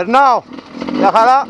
Περνάω. Μια χαρά.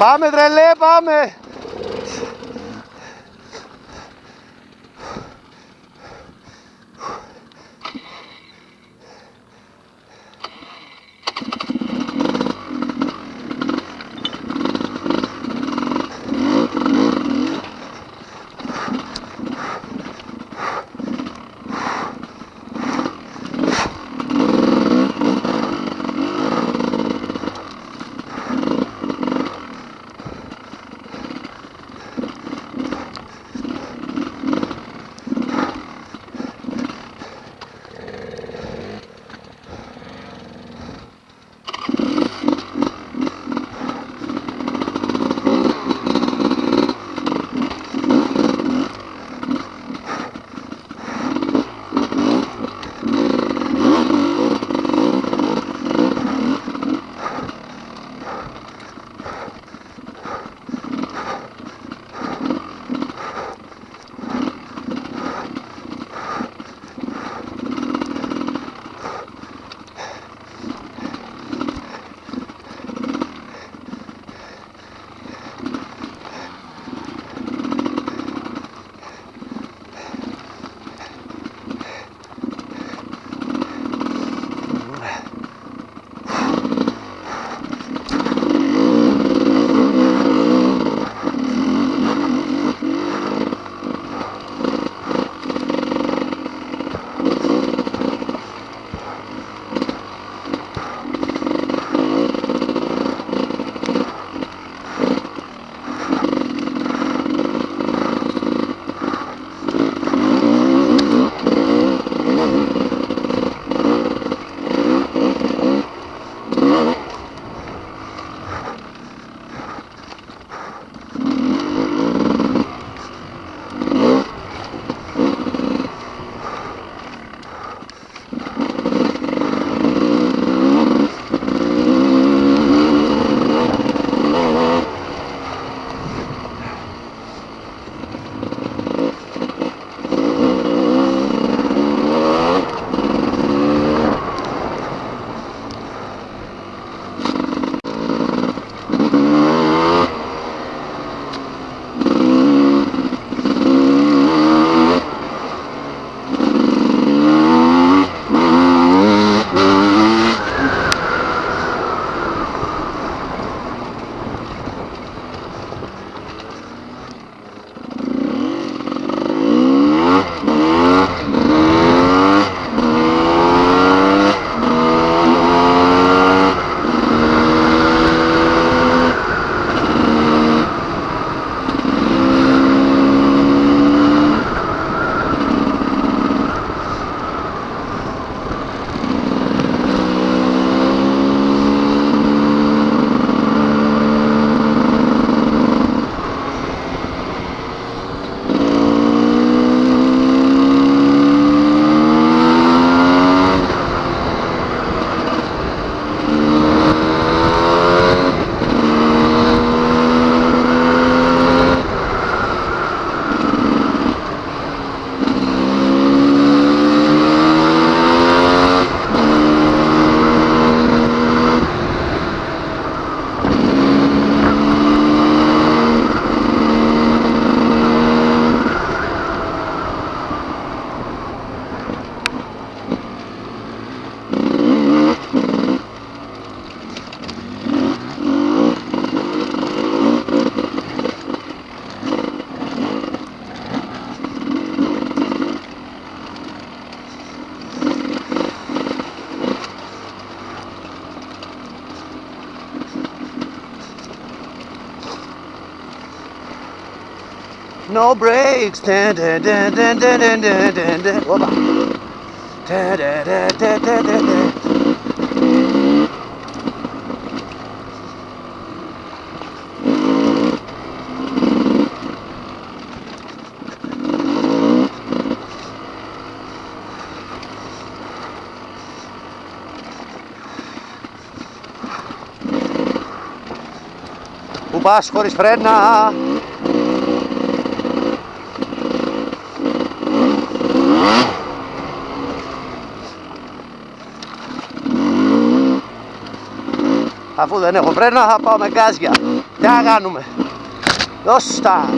Πάμε τρελέ, πάμε. takes. Dun, dun, dun, dun, dun, πας χωρίς φρένα Αφού δεν έχω φρένα θα πάω με γκάζια. Τι να κάνουμε; Δώστα.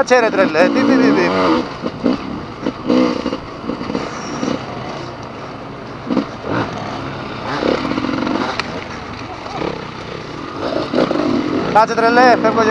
Κάτσε ρε τρελέ. Τι τι τι τι. Κάτσε τρελέ, φεύγω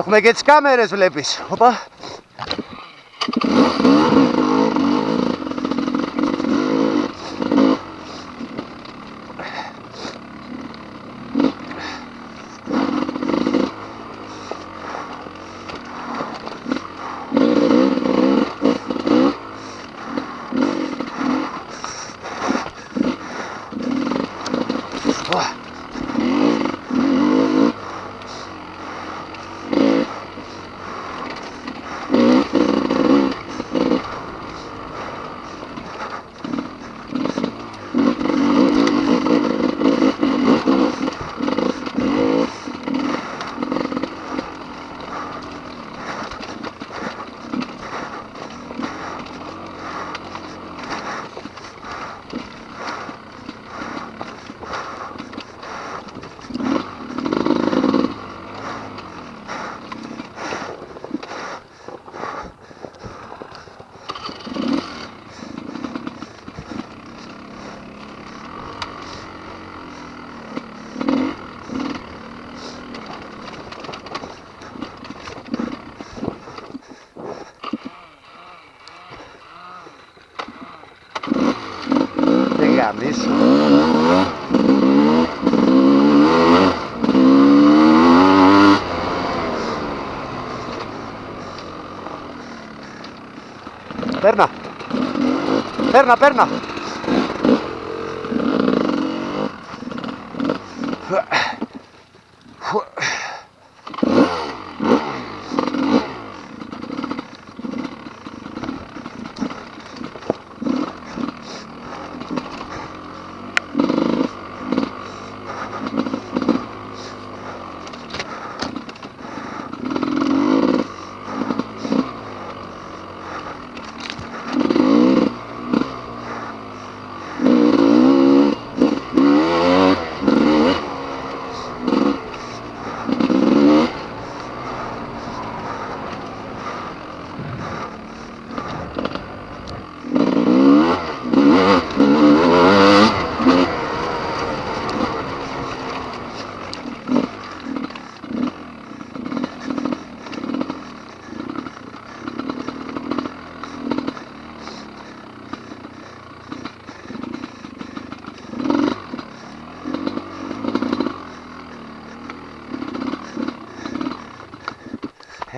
Έχουμε και τις κάμερες βλέπεις. Οπα. Δεν γαμίσου. Παίρνα. Παίρνα, παίρνα.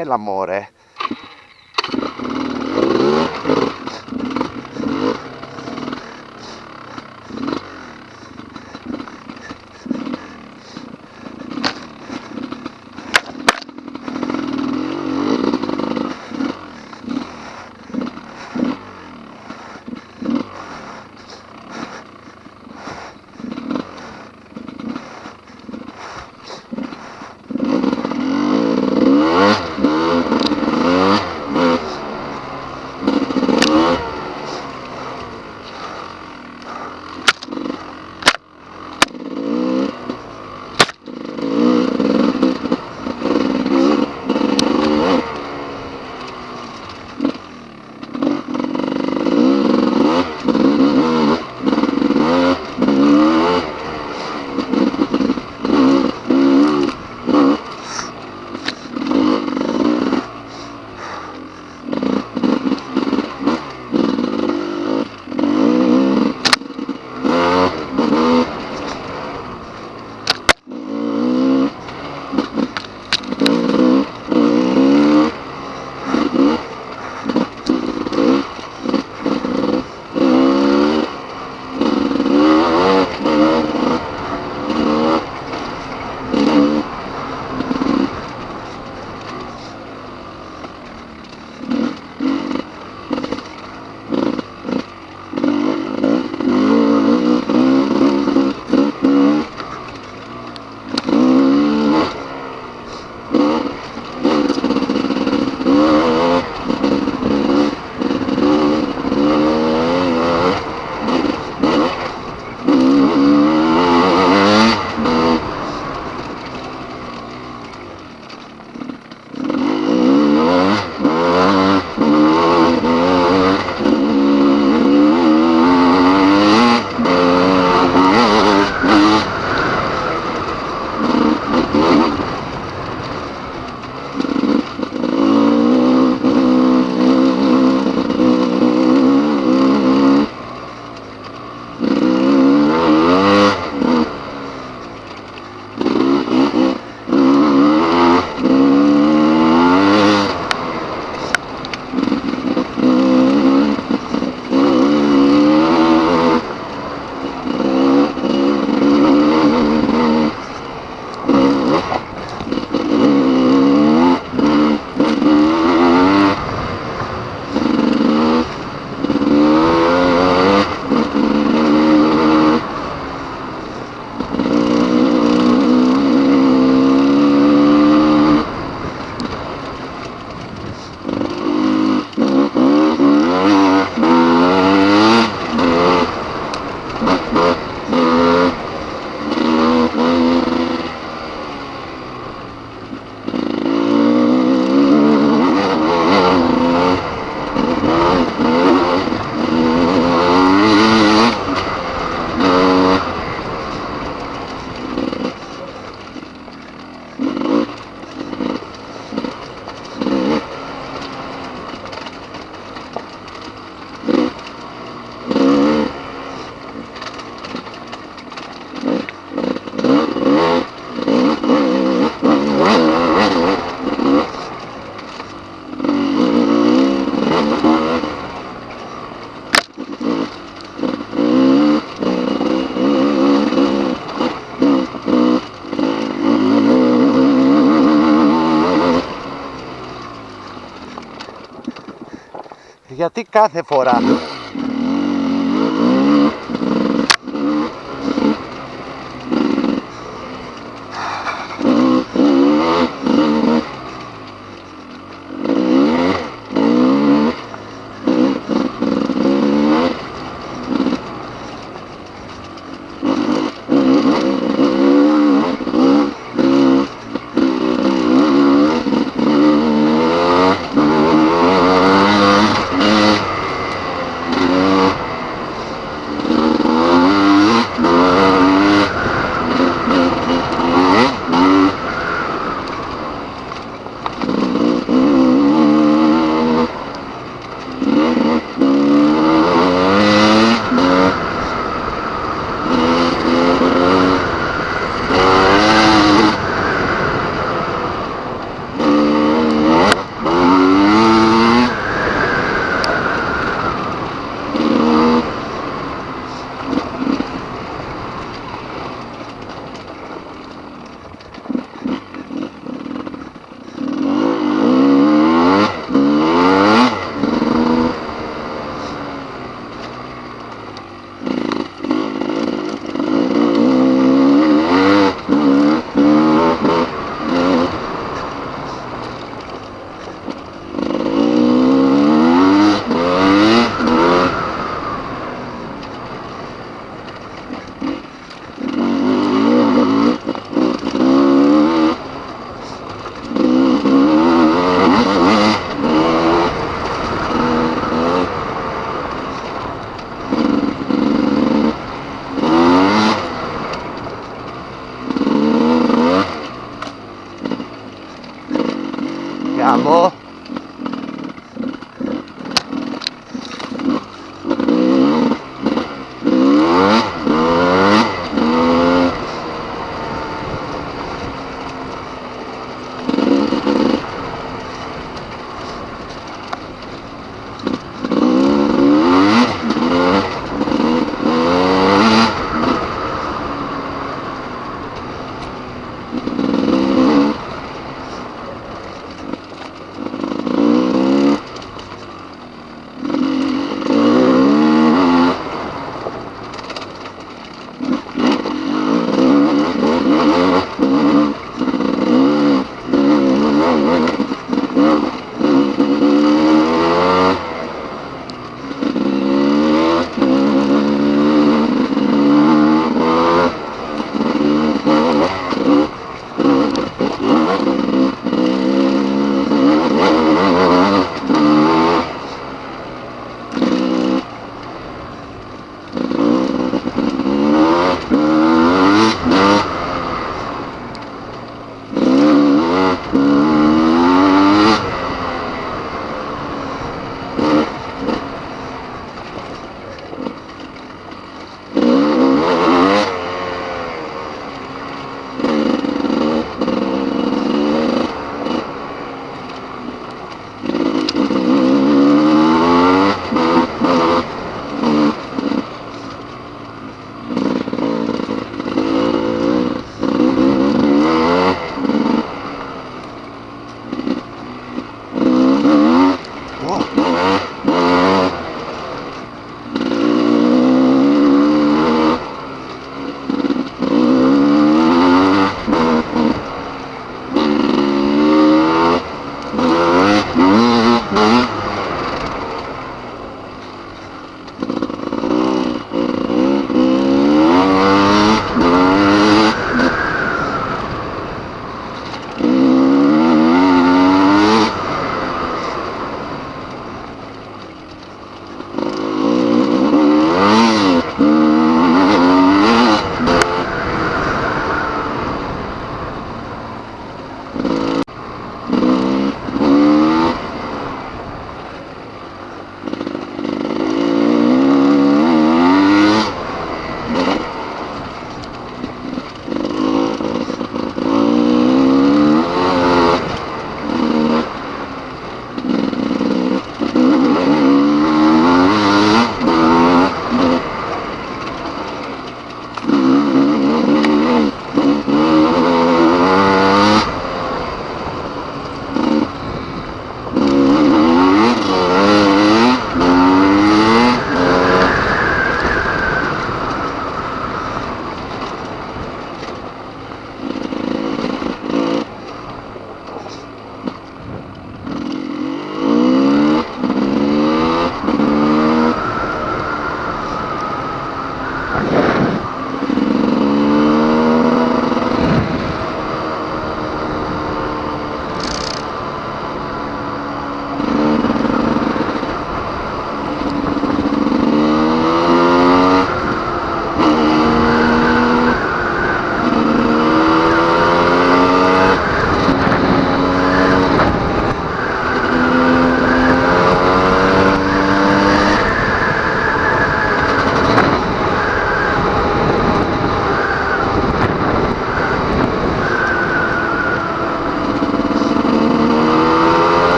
Έλα μωρέ. Γιατί κάθε φορά.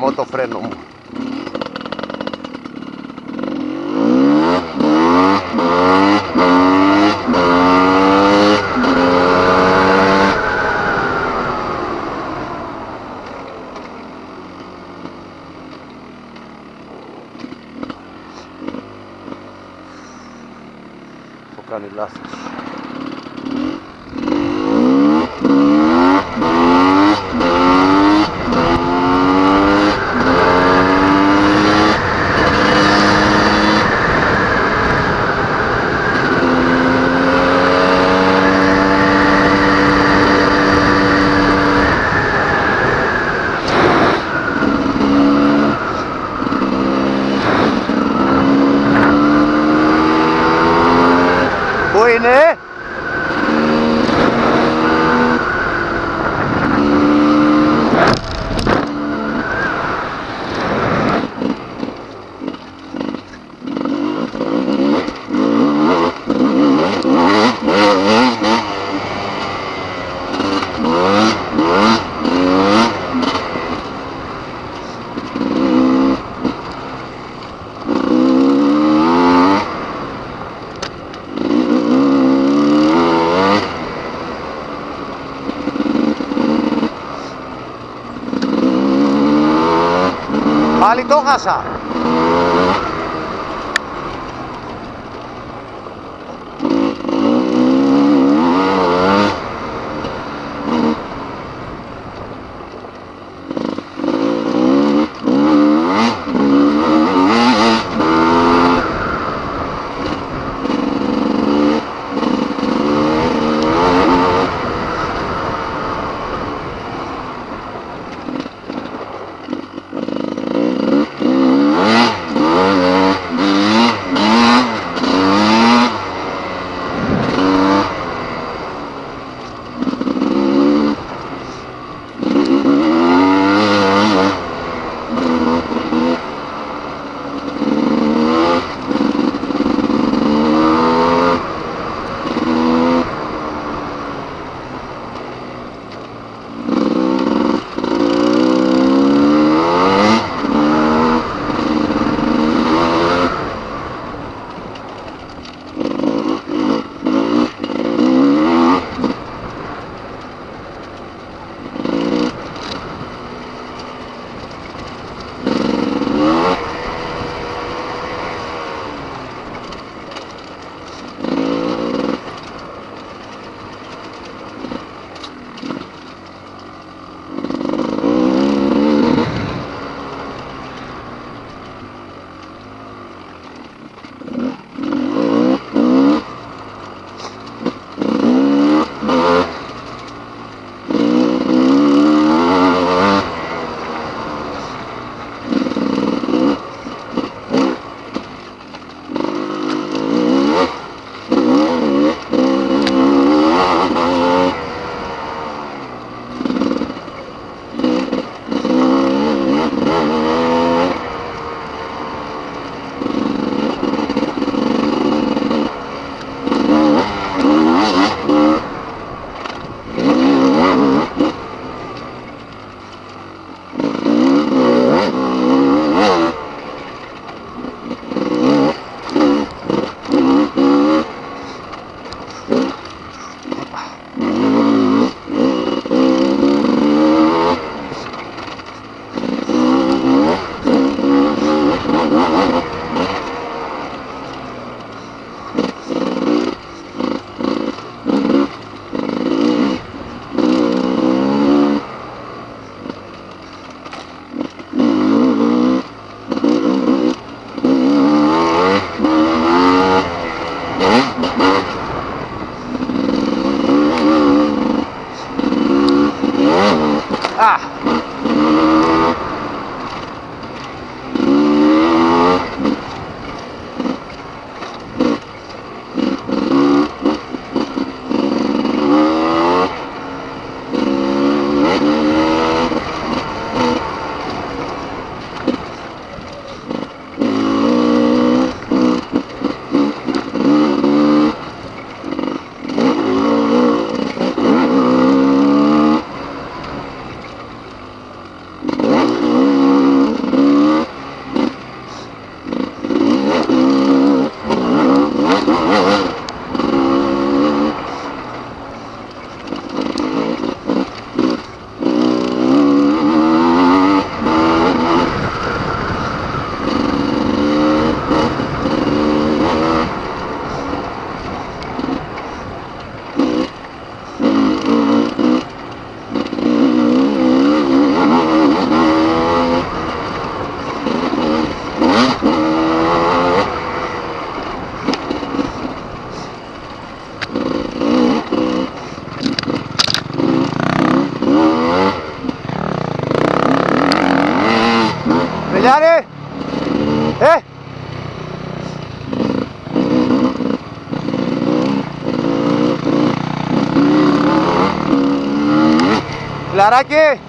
moto freno. भाषा। Το χάσα. Φιλαράκι.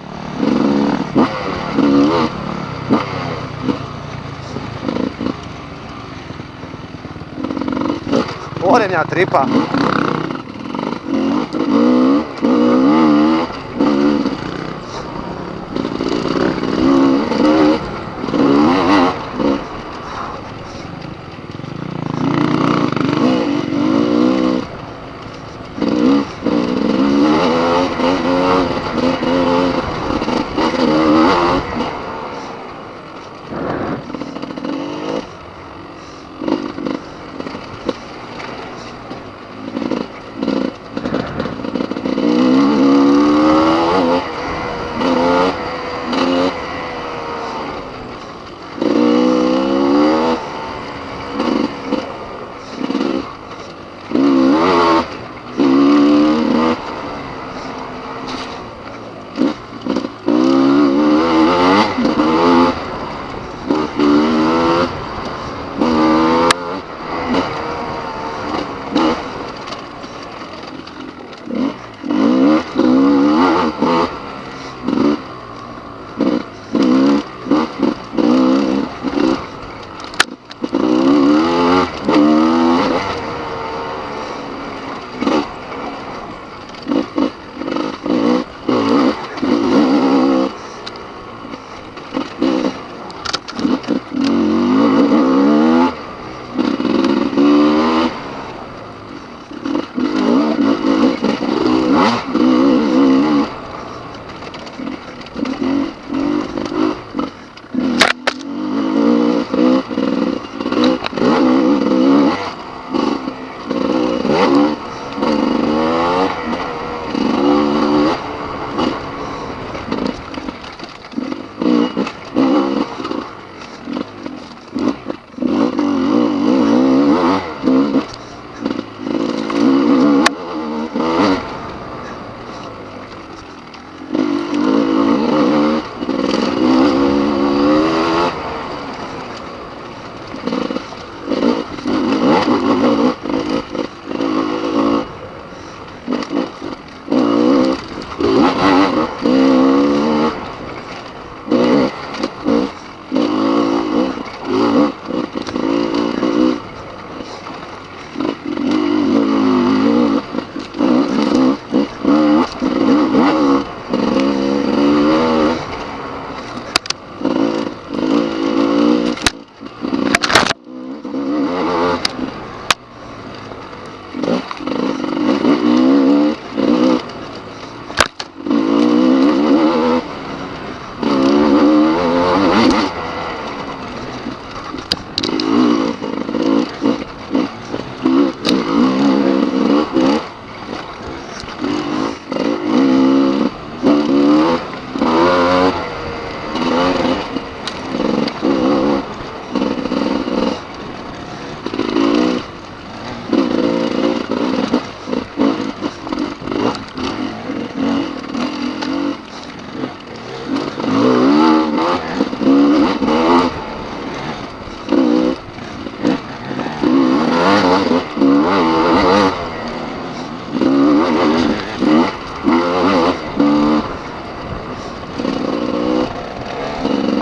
Ωραία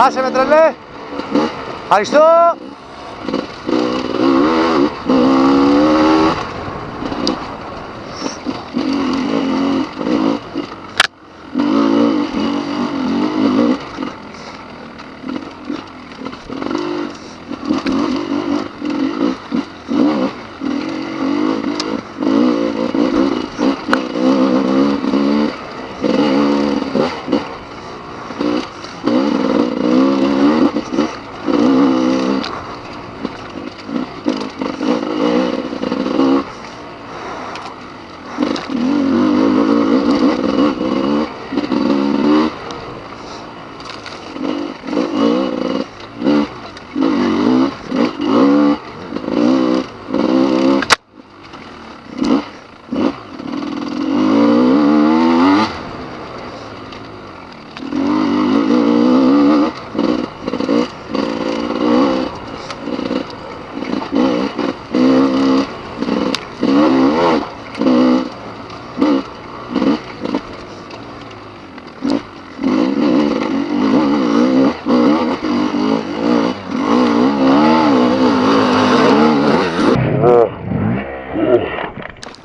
Άσε με τρελέ. Ευχαριστώ.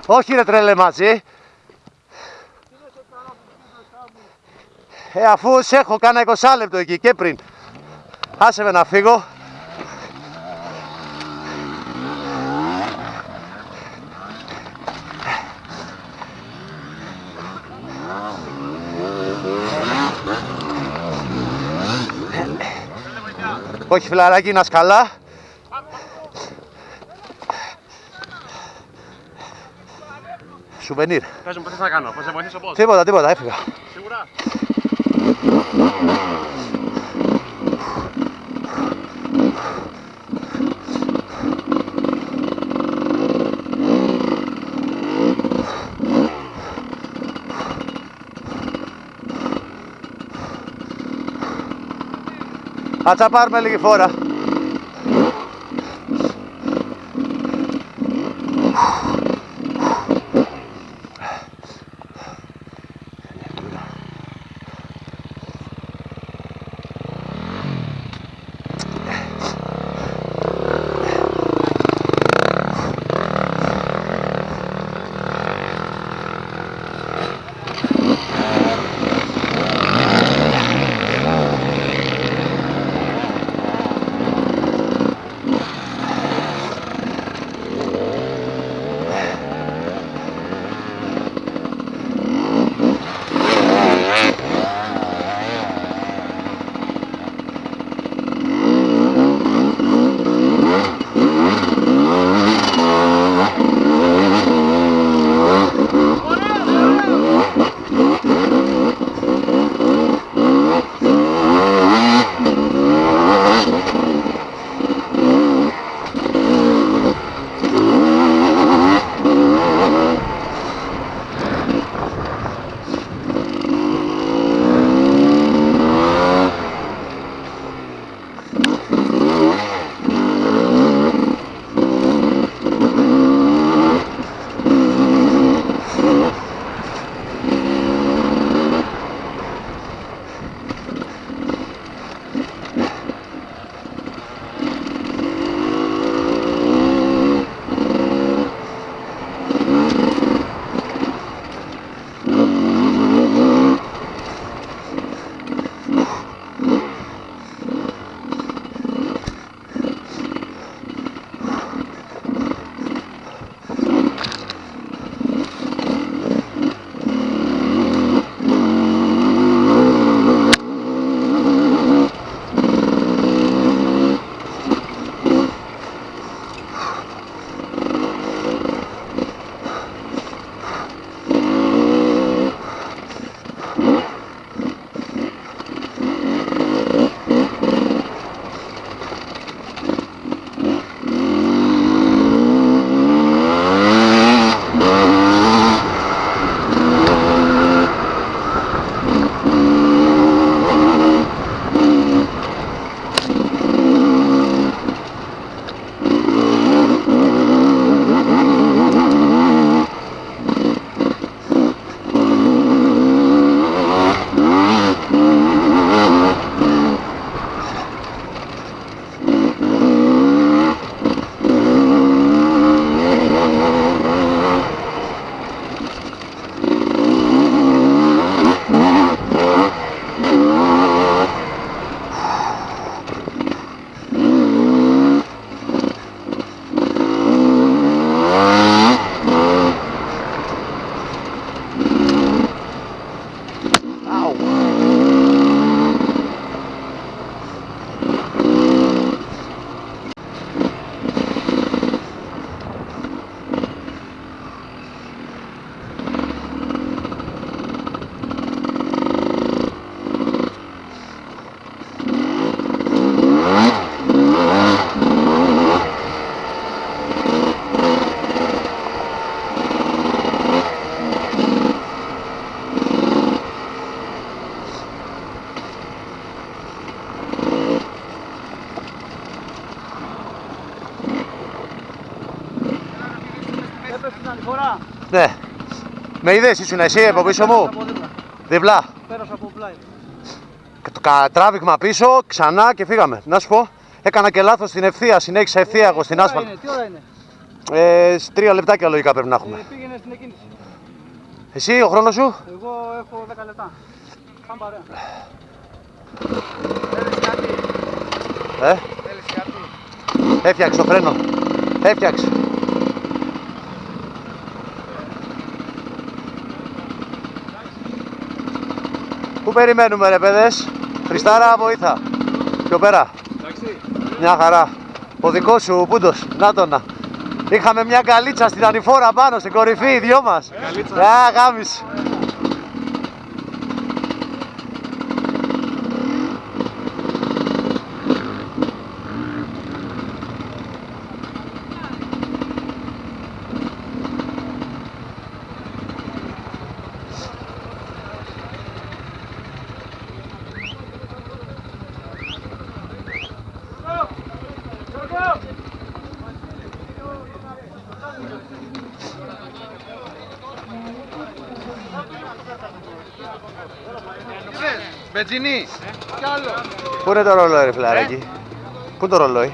Όχι ρε τρέλε μαζί. Ε, αφού σε έχω κάνα 20 λεπτό εκεί και πριν. Άσε με να φύγω. Όχι φιλαράκι, να σκαλά. Σουβενίρ. Πες μου τι θα κάνω, πώς σε βοηθήσω πώς; Τίποτα, τίποτα, έφυγα. Σίγουρα. Άτσα πάρουμε λίγη φόρα. Με είδες ήσουν εσύ από πίσω μου; Από δίπλα. Διπλά. Πέρασα από πλάι. Το κα- τράβηγμα πίσω, ξανά και φύγαμε. Να σου πω, έκανα και λάθος στην ευθεία, συνέχισα ευθεία εγώ στην Τι ώρα άσφαλτ. είναι, Τι ώρα είναι; Ε, σ- τρία λεπτάκια λογικά πρέπει να Ε, έχουμε. πήγαινε στην εκκίνηση. Εσύ ο χρόνος σου; Εγώ έχω 10 λεπτά. Πάμε παρέα. Ε, Θέλεις κάτι; έφτιαξε το φρένο. Έφτιαξε. Πού περιμένουμε ρε παιδες. Χριστάρα βοήθα. Πιο πέρα. Εντάξει. Μια χαρά. Ο δικός σου πούντος. Να το να. Είχαμε μια καλίτσα στην ανηφόρα πάνω, στην κορυφή, οι δυο μας. Καλίτσα. Α, γάμισε. Μπετζινή. Κι άλλο. Πού είναι το ρολόι, ρε φιλαράκι; Πού είναι το ρολόι;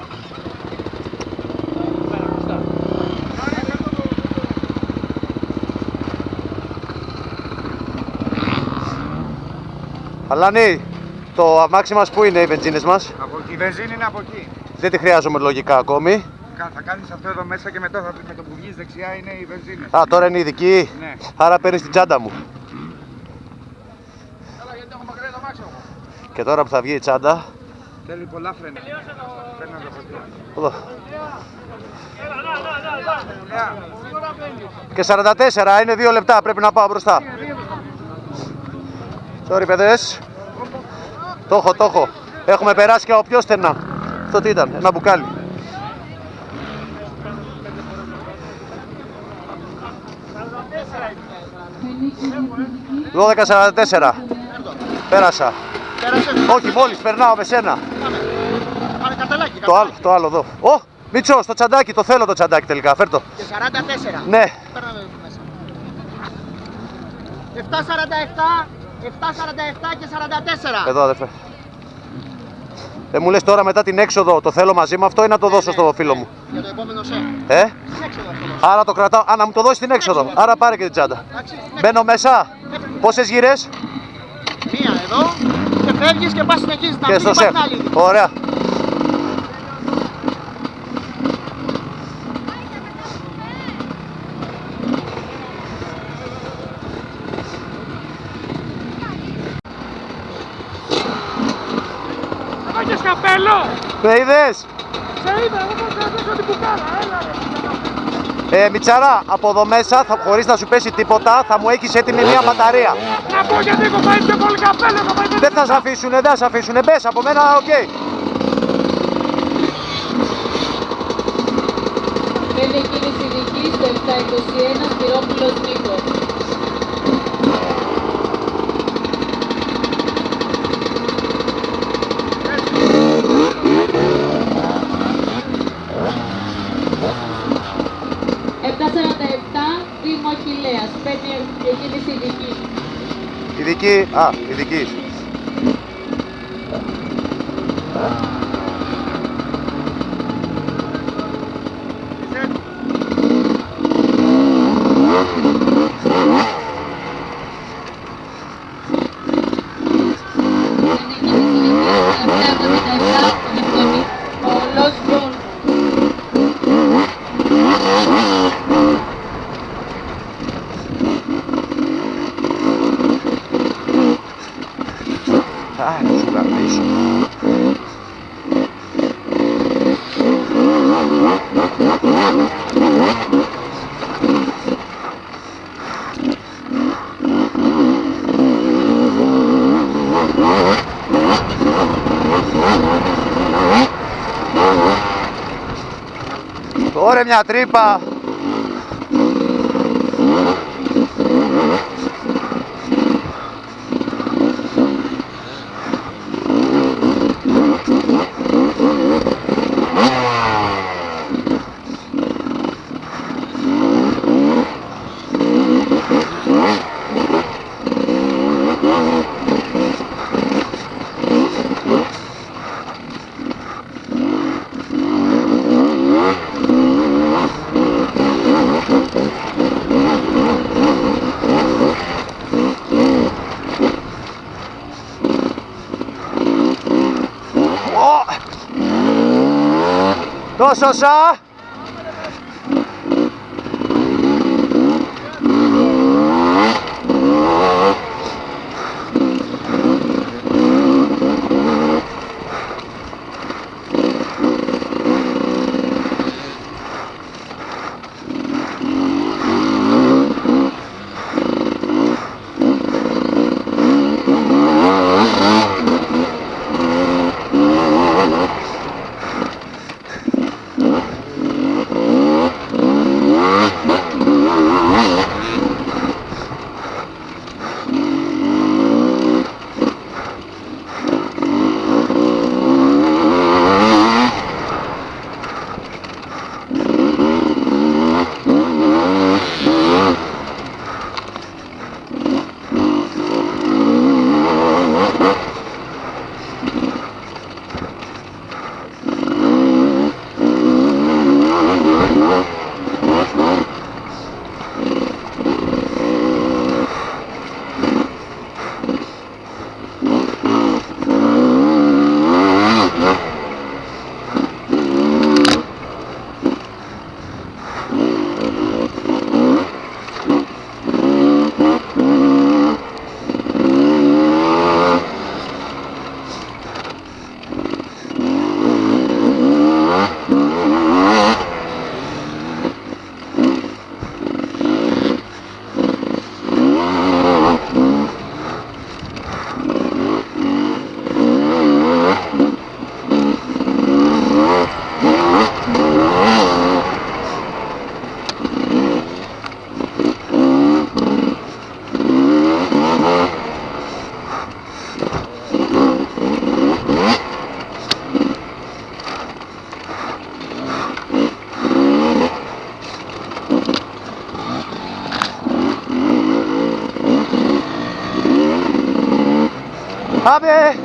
Αλάνη, το αμάξι μας πού είναι οι βενζίνες μας; Από εκεί. Η βενζίνη είναι από εκεί. Δεν τη χρειάζομαι λογικά ακόμη. Κα- Θα κάνεις αυτό εδώ μέσα και μετά θα, με το που βγεις δεξιά είναι η βενζίνη. Α, τώρα είναι ειδική. Ναι. Άρα παίρνεις την τσάντα μου. Έλα γιατί έχω μακριά το μάξι μου. Και τώρα που θα βγει η τσάντα. Θέλει πολλά φρένα. Φρένα από εκεί. Εδώ. Λεά. Και 44, είναι δύο λεπτά, πρέπει να πάω μπροστά. Sorry παιδες. Το έχω, το έχω. Έχουμε περάσει και από πιο στενά. Αυτό τι ήταν, ένα μπουκάλι. Δώδεκα 44. Πέρασα. Όχι, μόλις περνάω με σένα. Πάμε καταλάκι. Το άλλο, το άλλο εδώ. Ω, Μίτσο, στο τσαντάκι, το θέλω το τσαντάκι τελικά, φέρ το. Και 44. Ναι, Παίρναμε μέσα. 747, 747 και 44. εδώ αδερφέ. Δεν μου λες τώρα μετά την έξοδο το θέλω μαζί με αυτό ή να το δώσω στο φίλο μου; Για το επόμενο σε. Ε, Στην έξοδο αυτό. άρα το κρατάω. Α, να μου το δώσεις την έξοδο. Άρα πάρε και την τσάντα. Εντάξει, στην Μπαίνω μέσα. Πόσες γυρές; Έξοδο. Μία εδώ και φεύγεις και πας στην εκκίνηση. Να και μην στο υπάρχει σεφ. άλλη. Ωραία. Έχεις καπέλο! Με είδες; Σε είδα, εγώ θα κρατήσω την κουκάρα, έλα ρε. Ε, Μιτσαρά, από εδώ μέσα, θα, χωρίς να σου πέσει τίποτα, θα μου έχεις έτοιμη μια μπαταρία. Να πω γιατί έχω πάει πιο πολύ καπέλο, έχω πάει Δεν θα σε αφήσουνε, δεν θα σε αφήσουνε. Μπες, από μένα, οκ. Πέντε κίνηση δική στο 721 Σπυρόπουλος Νίκος. Ειδική, α, ειδική. Παίρνει κίνηση δική στο 777 Νυχτωνή. Ο Λος Μπρουν. Α, να σου γαμίσω. Ωραία μια τρύπα. よっしよっしゃ。Yeah.